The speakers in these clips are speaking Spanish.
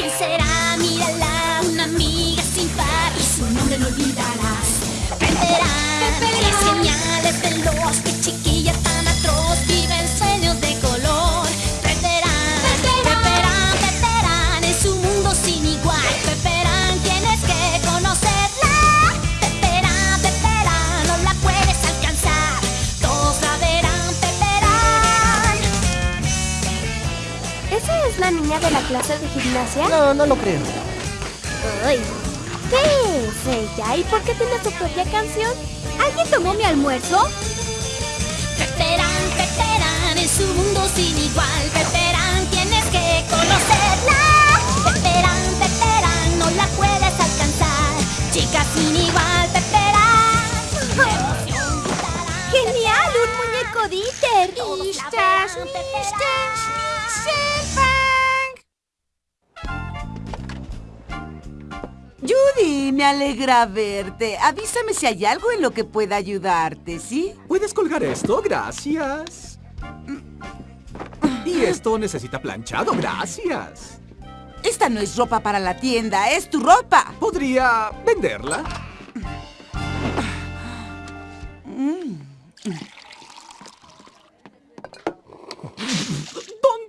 ¿Quién será? De la clase de gimnasia? No, no lo creo. Ay, ¿Qué es ella? ¿Y por qué tiene su propia canción? ¿Alguien tomó mi almuerzo? Peperán, Peperán, es un mundo sin igual. Peperán, tienes que conocerla. Peperán, Peperán, no la puedes alcanzar. Chica sin igual, gritarán. ¡Genial! ¡Un muñeco Dieter! Me alegra verte. Avísame si hay algo en lo que pueda ayudarte, ¿sí? ¿Puedes colgar esto? Gracias. Y esto necesita planchado, gracias. Esta no es ropa para la tienda, es tu ropa. ¿Podría venderla?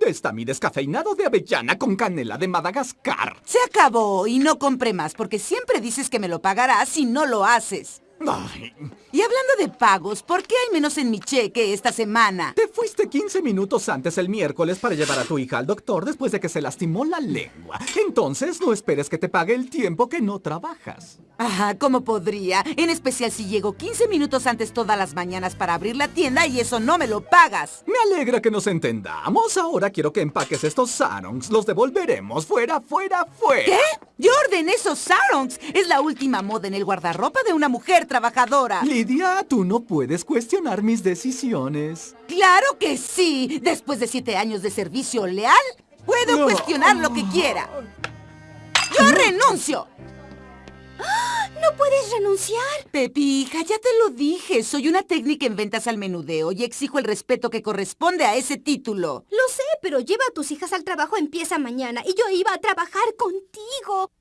¿Dónde está mi descafeinado de avellana con canela de Madagascar? Se acabó y no compré más porque siempre dices que me lo pagarás si no lo haces. Ay, Y hablando de pagos, ¿por qué hay menos en mi cheque esta semana? te fuiste 15 minutos antes el miércoles para llevar a tu hija al doctor después de que se lastimó la lengua. Entonces no esperes que te pague el tiempo que no trabajas. Ah, ¿cómo podría? En especial si llego 15 minutos antes todas las mañanas para abrir la tienda y eso no me lo pagas. Me alegra que nos entendamos. Ahora quiero que empaques estos sarongs. Los devolveremos. Fuera, fuera, fuera. ¿Qué? Yo ordené esos sarongs. Es la última moda en el guardarropa de una mujer trabajadora. Lidia, tú no puedes cuestionar mis decisiones. ¡Claro que sí! Después de siete años de servicio leal, puedo No. cuestionar lo que quiera. ¡Yo renuncio! ¡No puedes renunciar! Pepi, hija, ya te lo dije. Soy una técnica en ventas al menudeo y exijo el respeto que corresponde a ese título. Lo sé, pero lleva a tus hijas al trabajo empieza mañana y yo iba a trabajar contigo.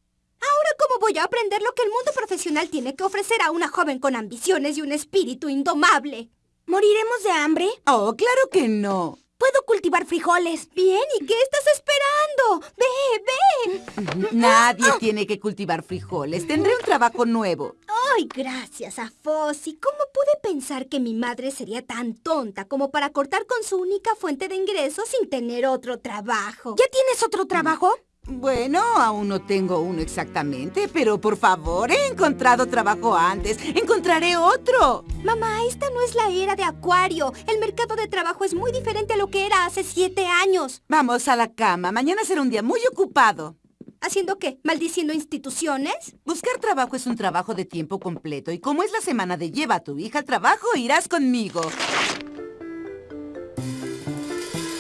Ahora, ¿cómo voy a aprender lo que el mundo profesional tiene que ofrecer a una joven con ambiciones y un espíritu indomable? ¿Moriremos de hambre? Oh, claro que no. Puedo cultivar frijoles. Bien, ¿y qué estás esperando? Ve, ve. Nadie tiene que cultivar frijoles. Tendré un trabajo nuevo. Ay, gracias a Fossi. ¿Cómo pude pensar que mi madre sería tan tonta como para cortar con su única fuente de ingresos sin tener otro trabajo? ¿Ya tienes otro trabajo? Bueno, aún no tengo uno exactamente, pero por favor, he encontrado trabajo antes. Encontraré otro. Mamá, esta no es la era de Acuario. El mercado de trabajo es muy diferente a lo que era hace siete años. Vamos a la cama. Mañana será un día muy ocupado. ¿Haciendo qué? ¿Maldiciendo instituciones? Buscar trabajo es un trabajo de tiempo completo y como es la semana de lleva a tu hija al trabajo, irás conmigo.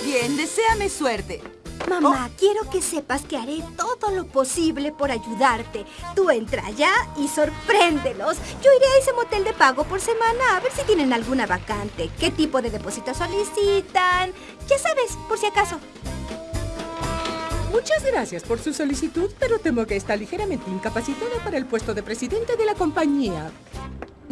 Bien, deséame suerte. Mamá, quiero que sepas que haré todo lo posible por ayudarte. Tú entra allá y sorpréndelos. Yo iré a ese motel de pago por semana a ver si tienen alguna vacante. ¿Qué tipo de depósito solicitan? Ya sabes, por si acaso. Muchas gracias por su solicitud, pero temo que está ligeramente incapacitada para el puesto de presidente de la compañía.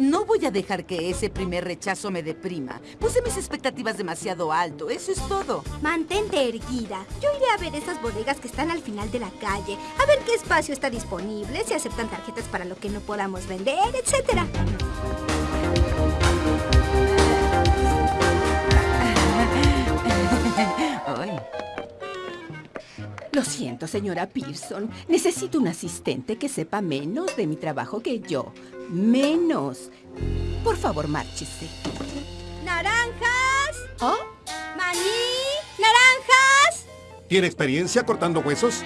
No voy a dejar que ese primer rechazo me deprima. Puse mis expectativas demasiado alto, eso es todo. Mantente erguida. Yo iré a ver esas bodegas que están al final de la calle, a ver qué espacio está disponible, si aceptan tarjetas para lo que no podamos vender, etcétera. Ay. Lo siento, señora Pearson. Necesito un asistente que sepa menos de mi trabajo que yo. Menos. Por favor, márchese. ¡Naranjas! ¿Oh? ¡Maní! ¡Naranjas! ¿Tiene experiencia cortando huesos?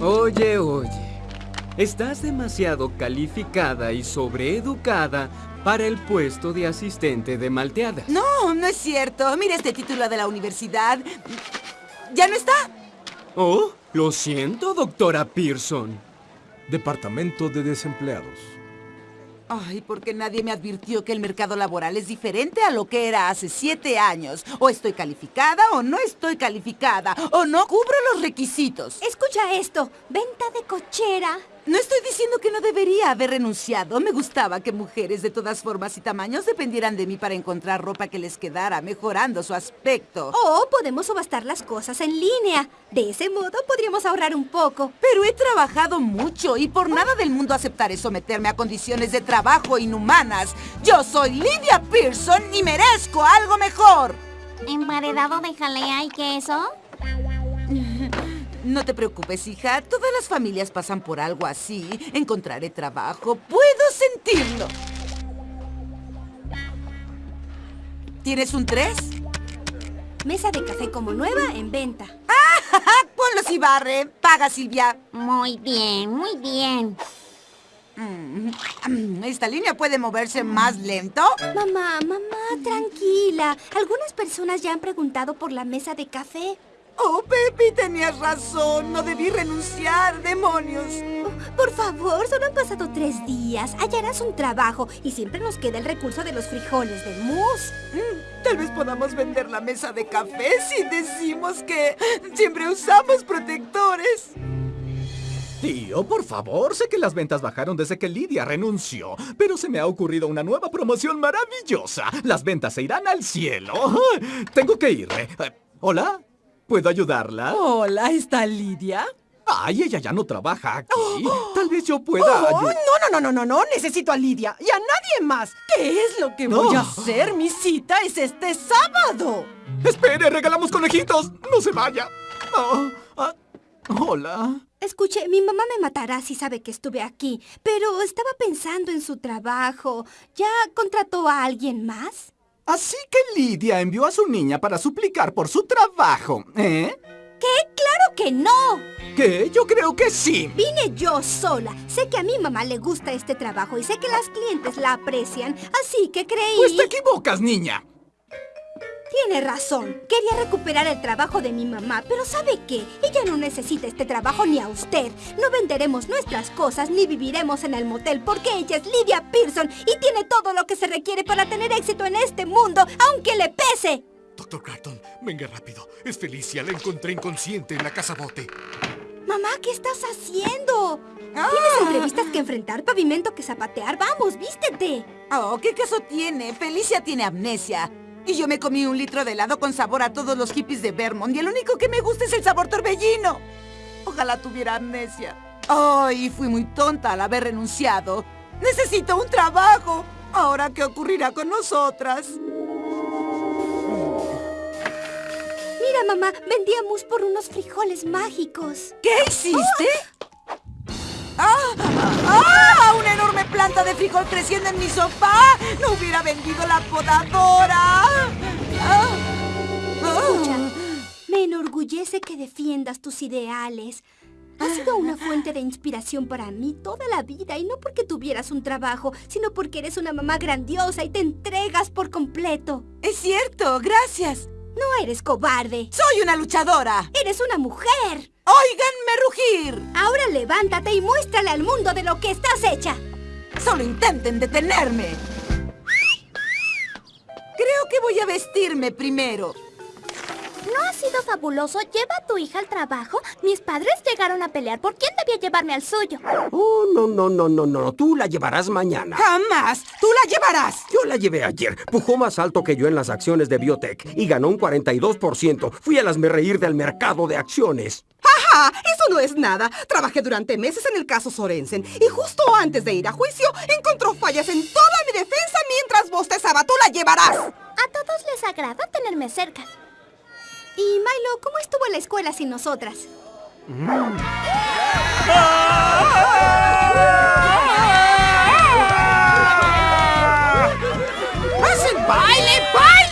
Oye, oye. Estás demasiado calificada y sobreeducada para el puesto de asistente de malteadas. No, no es cierto. Mira este título de la universidad. ¿Ya no está? Oh, lo siento, doctora Pearson. Departamento de Desempleados. Ay, porque nadie me advirtió que el mercado laboral es diferente a lo que era hace siete años. O estoy calificada o no estoy calificada. O no cubro los requisitos. Escucha esto. Venta de cochera. No estoy diciendo que no debería haber renunciado. Me gustaba que mujeres de todas formas y tamaños dependieran de mí para encontrar ropa que les quedara, mejorando su aspecto. O podemos subastar las cosas en línea. De ese modo podríamos ahorrar un poco. Pero he trabajado mucho y por nada del mundo aceptaré someterme a condiciones de trabajo inhumanas. Yo soy Lydia Pearson y merezco algo mejor. ¿Emparedado de jalea y queso? No te preocupes, hija. Todas las familias pasan por algo así. Encontraré trabajo. Puedo sentirlo. ¿Tienes un 3? Mesa de café como nueva en venta. Ponlos y barre. Paga, Silvia. Muy bien, muy bien. Mm, ¿Esta línea puede moverse más lento? Mamá, mamá, tranquila. Algunas personas ya han preguntado por la mesa de café. Oh, Pepi, tenías razón. No debí renunciar, demonios. Por favor, solo han pasado tres días. Hallarás un trabajo y siempre nos queda el recurso de los frijoles de mousse. Mm, Tal vez podamos vender la mesa de café si decimos que siempre usamos protectores. Tío, por favor, sé que las ventas bajaron desde que Lidia renunció, pero se me ha ocurrido una nueva promoción maravillosa. Las ventas se irán al cielo. Tengo que irme. Eh, ¿Hola? ¿Puedo ayudarla? Hola, ¿está Lidia? Ay, ella ya no trabaja aquí. Tal vez yo pueda... Oh, no, no, no, no, no, no, necesito a Lidia y a nadie más. ¿Qué es lo que voy a hacer? Mi cita es este sábado. ¡Espere! ¡Regalamos conejitos! ¡No se vaya! Oh, ah, hola. Escuche, mi mamá me matará si sabe que estuve aquí, pero estaba pensando en su trabajo. ¿Ya contrató a alguien más? Así que Lidia envió a su niña para suplicar por su trabajo, ¿eh? ¿Qué? ¡Claro que no! ¿Qué? Yo creo que sí. Vine yo sola. Sé que a mi mamá le gusta este trabajo y sé que las clientes la aprecian, así que creí... Pues te equivocas, niña. Tiene razón. Quería recuperar el trabajo de mi mamá, pero ¿sabe qué? Ella no necesita este trabajo ni a usted. No venderemos nuestras cosas ni viviremos en el motel porque ella es Lydia Pearson y tiene todo lo que se requiere para tener éxito en este mundo, aunque le pese. Doctor Carton, venga rápido. Es Felicia, la encontré inconsciente en la casa bote. Mamá, ¿qué estás haciendo? Ah. Tienes entrevistas que enfrentar, pavimento que zapatear. Vamos, vístete. Oh, ¿qué caso tiene? Felicia tiene amnesia. Y yo me comí un litro de helado con sabor a todos los hippies de Vermont y el único que me gusta es el sabor torbellino. Ojalá tuviera amnesia. Ay, fui muy tonta al haber renunciado. Necesito un trabajo. Ahora, ¿qué ocurrirá con nosotras? Mira, mamá, vendíamos por unos frijoles mágicos. ¿Qué hiciste? ¡Ah! De frijol creciendo en mi sofá! ¡No hubiera vendido la podadora! ¡Ah! Escucha, me enorgullece que defiendas tus ideales. Has sido una fuente de inspiración para mí toda la vida y no porque tuvieras un trabajo, sino porque eres una mamá grandiosa y te entregas por completo. Es cierto, gracias. No eres cobarde, Soy una luchadora. eres una mujer. ¡Óiganme rugir! Ahora levántate y muéstrale al mundo de lo que estás hecha. Solo intenten detenerme. Creo que voy a vestirme primero. ¿No ha sido fabuloso? Lleva a tu hija al trabajo. Mis padres llegaron a pelear por quién debía llevarme al suyo. Oh, no, no, no, no, no. Tú la llevarás mañana. ¡Jamás! ¡Tú la llevarás! Yo la llevé ayer. Pujó más alto que yo en las acciones de Biotech y ganó un 42%. Fui a reír del mercado de acciones. ¡Ja! Eso no es nada. Trabajé durante meses en el caso Sorensen y justo antes de ir a juicio encontró fallas en toda mi defensa mientras bostezaba. ¡Tú la llevarás! A todos les agrada tenerme cerca. Y Milo, ¿cómo estuvo la escuela sin nosotras? ¡Hacen baile, baila!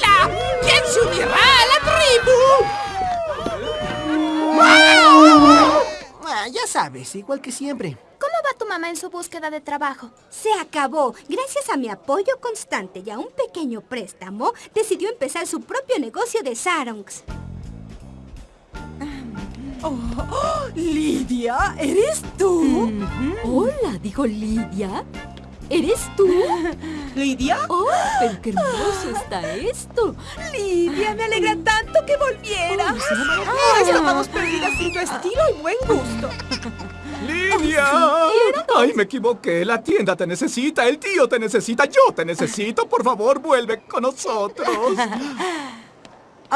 Sabes, igual que siempre. ¿Cómo va tu mamá en su búsqueda de trabajo? Se acabó. Gracias a mi apoyo constante y a un pequeño préstamo, decidió empezar su propio negocio de sarongs. Oh, Lidia, ¿eres tú? Hola, dijo Lidia. ¿Eres tú? ¿Lidia? ¡Oh, pero qué hermoso está esto! Lidia, me alegra tanto que volvieras. Ah, estábamos perdidas sin tu estilo y buen gusto. ¡Lidia! ¡Ay, me equivoqué! La tienda te necesita, el tío te necesita, yo te necesito. Por favor, vuelve con nosotros.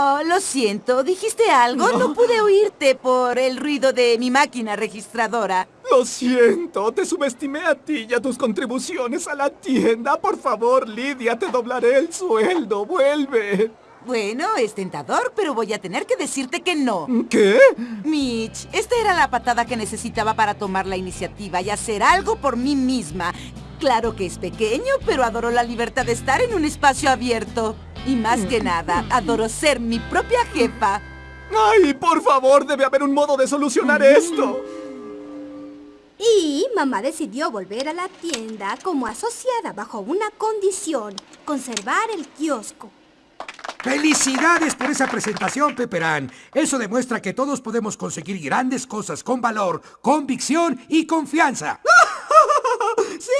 Oh, lo siento. ¿Dijiste algo? No. pude oírte por el ruido de mi máquina registradora. Lo siento, te subestimé a ti y a tus contribuciones a la tienda. Por favor, Lidia, te doblaré el sueldo. Vuelve. Bueno, es tentador, pero voy a tener que decirte que no. ¿Qué? Mitch, esta era la patada que necesitaba para tomar la iniciativa y hacer algo por mí misma. Claro que es pequeño, pero adoro la libertad de estar en un espacio abierto. Y más que nada, adoro ser mi propia jefa. ¡Ay, por favor! Debe haber un modo de solucionar esto. Y mamá decidió volver a la tienda como asociada bajo una condición, conservar el kiosco. ¡Felicidades por esa presentación, Peperán! Eso demuestra que todos podemos conseguir grandes cosas con valor, convicción y confianza. ¡Sí,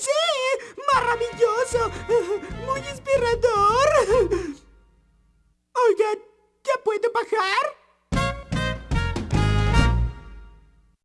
sí! ¡Maravilloso! ¡Muy inspirador! Oigan, ¿ya puedo bajar?